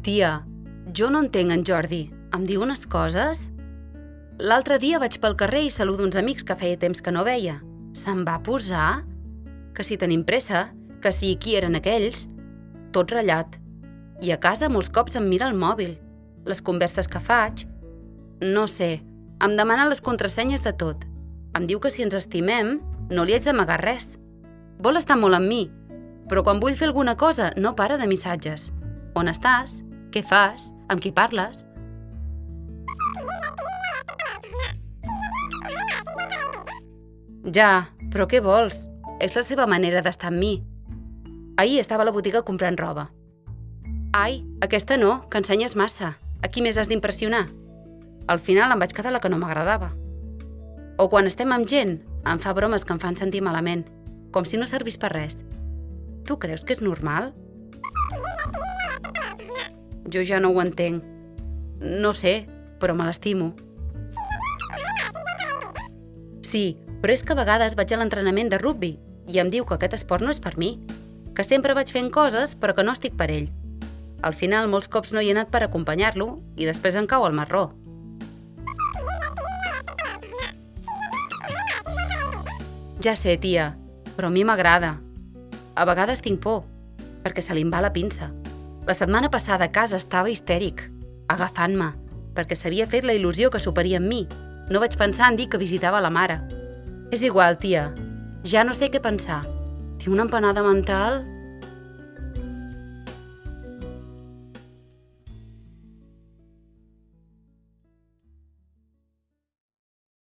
Tia, jo no entenc en Jordi. Em diu unes coses? L'altre dia vaig pel carrer i saludo uns amics que feia temps que no veia. Se'n va posar? Que si tenim pressa, que si qui eren aquells? Tot ratllat. I a casa molts cops em mira el mòbil. Les converses que faig... No sé, em demana les contrasenyes de tot. Em diu que si ens estimem, no li haig d'amagar res. Vol estar molt amb mi, però quan vull fer alguna cosa no para de missatges. On estàs? Què fas? Amb qui parles? Ja, però què vols? És la seva manera d'estar amb mi. Ahir estava a la botiga comprant roba. Ai, aquesta no, que ensenyes massa. A qui més has d'impressionar? Al final em vaig quedar la que no m'agradava. O quan estem amb gent, em fa bromes que em fan sentir malament, com si no servís per res. Tu creus que és normal? Jo ja no ho entenc. No sé, però me l'estimo. Sí, però és que a vegades vaig a l'entrenament de rugby i em diu que aquest esport no és per mi, que sempre vaig fent coses però que no estic per ell. Al final, molts cops no hi he anat per acompanyar-lo i després em cau el marró. Ja sé, tia, però a mi m'agrada. A vegades tinc por, perquè se li va la pinça. La setmana passada a casa estava histèric, agafant-me, perquè s'havia fet la il·lusió que superia amb mi. No vaig pensar en dir que visitava la mare. És igual, tia. Ja no sé què pensar. Tinc una empanada mental